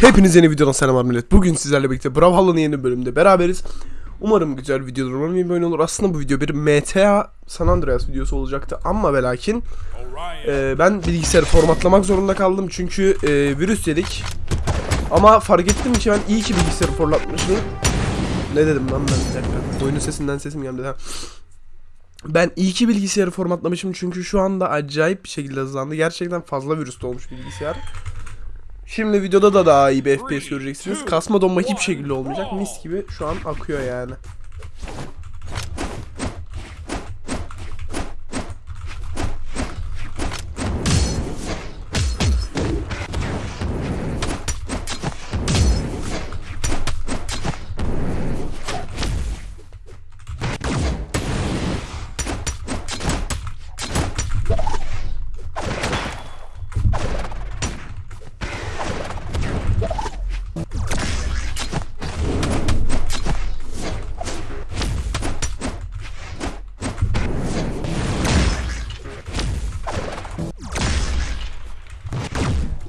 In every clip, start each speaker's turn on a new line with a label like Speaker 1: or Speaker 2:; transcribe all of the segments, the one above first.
Speaker 1: Hepinize yeni videodan selamlar millet. Bugün sizlerle birlikte Brawlhalla'nın yeni bölümünde beraberiz. Umarım güzel videodur, umarım iyi bir oyun olur. Aslında bu video bir MTA San Andreas videosu olacaktı ama ve lakin e, ben bilgisayarı formatlamak zorunda kaldım çünkü e, virüs yedik. Ama fark ettim ki ben iyi ki bilgisayarı formatlamışım. Ne dedim lan ben dakika. Oyunun sesinden sesim geldi ha. Ben iyi ki bilgisayarı formatlamışım çünkü şu anda acayip bir şekilde hızlandı. Gerçekten fazla virüs olmuş bilgisayar. Şimdi videoda da daha iyi bir FPS göreceksiniz. Kasma donma hiçbir şekilde olmayacak. Mis gibi şu an akıyor yani.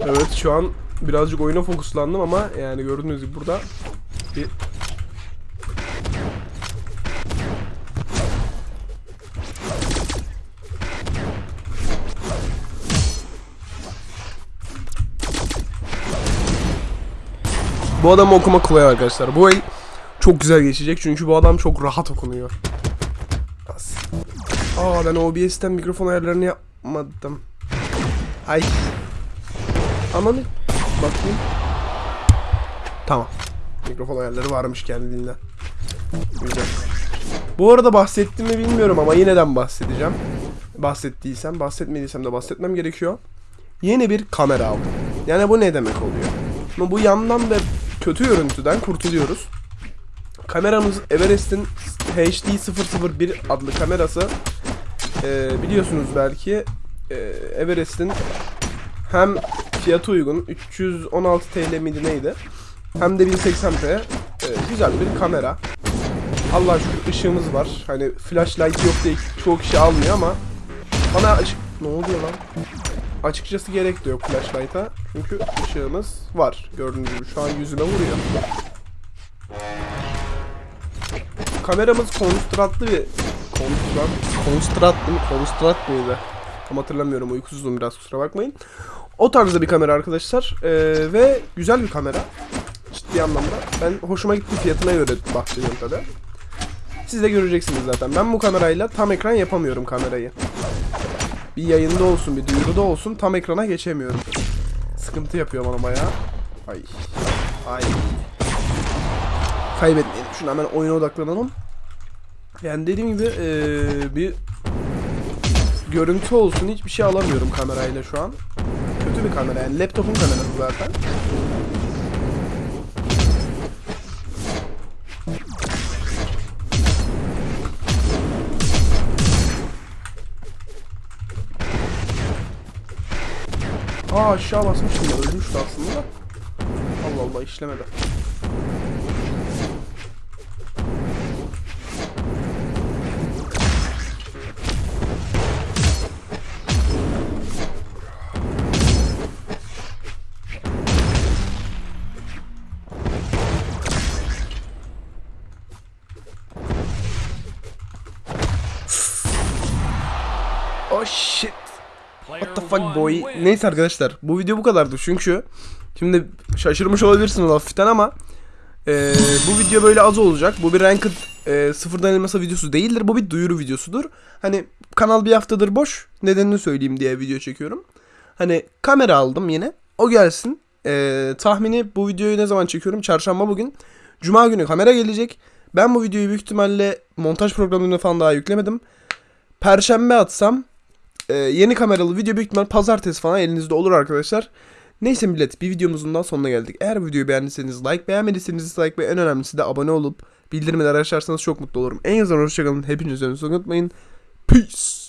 Speaker 1: Evet şu an birazcık oyuna fokuslandım ama yani gördüğünüz gibi burada bir Bu adamı okumak kolay arkadaşlar. Bu el çok güzel geçecek çünkü bu adam çok rahat okunuyor. Aa ben OBS'ten mikrofon ayarlarını yapmadım. Ay. Ananı bakayım. Tamam. Mikrofon ayarları varmış kendiliğinden. Güzel. Bu arada bahsettim mi bilmiyorum ama yineden bahsedeceğim. Bahsettiysem, bahsetmediysem de bahsetmem gerekiyor. Yeni bir kamera aldım. Yani bu ne demek oluyor? Ama bu yandan ve kötü görüntüden kurtuluyoruz. Kameramız Everest'in HD001 adlı kamerası. Ee, biliyorsunuz belki e, Everest'in hem fiyatı uygun. 316 TL miydi neydi? Hem de 1080p e, güzel bir kamera. Allah şükür ışığımız var. Hani flashlight yok diye çoğu kişi almıyor ama bana açık ne oluyor lan? Açıkçası gerek de yok flashlight'a. Çünkü ışığımız var. Gördüğünüz gibi şu an yüzüme vuruyor. Kameramız konstratlı bir konstrat konstratlı mı? Konstrat mıydı? Tam hatırlamıyorum. Uykusuzum biraz kusura bakmayın o tarzda bir kamera arkadaşlar. Ee, ve güzel bir kamera. Ciddi anlamda. Ben hoşuma gitti fiyatına göre bahsediyorum tabi siz de göreceksiniz zaten. Ben bu kamerayla tam ekran yapamıyorum kamerayı. Bir yayında olsun bir duyuruda olsun tam ekrana geçemiyorum. Sıkıntı yapıyor bana bayağı. Ay. Ay. Kaybetmeyelim. Şunu hemen oyuna odaklanalım. Yani dediğim gibi ee, bir görüntü olsun hiçbir şey alamıyorum kamerayla şu an kötü bir kamera yani laptopun kamerası zaten. Aa aşağı basmıştım ya ölmüştü aslında da. Allah Allah işlemedi. Oh shit. What the fuck boy. Neyse arkadaşlar bu video bu kadardı çünkü şimdi şaşırmış olabilirsiniz hafiften ama e, bu video böyle az olacak. Bu bir ranked e, sıfırdan elmasa videosu değildir. Bu bir duyuru videosudur. Hani kanal bir haftadır boş. Nedenini söyleyeyim diye video çekiyorum. Hani kamera aldım yine. O gelsin. E, tahmini bu videoyu ne zaman çekiyorum? Çarşamba bugün. Cuma günü kamera gelecek. Ben bu videoyu büyük ihtimalle montaj programlarına falan daha yüklemedim. Perşembe atsam ee, yeni kameralı video büyük ihtimal pazartesi falan elinizde olur arkadaşlar. Neyse millet bir videomuzun daha sonuna geldik. Eğer videoyu beğendiyseniz like, beğenmediyseniz dislike ve en önemlisi de abone olup bildirimleri açarsanız çok mutlu olurum. En azından hoşçakalın. Hepiniz önünüzü unutmayın. Peace.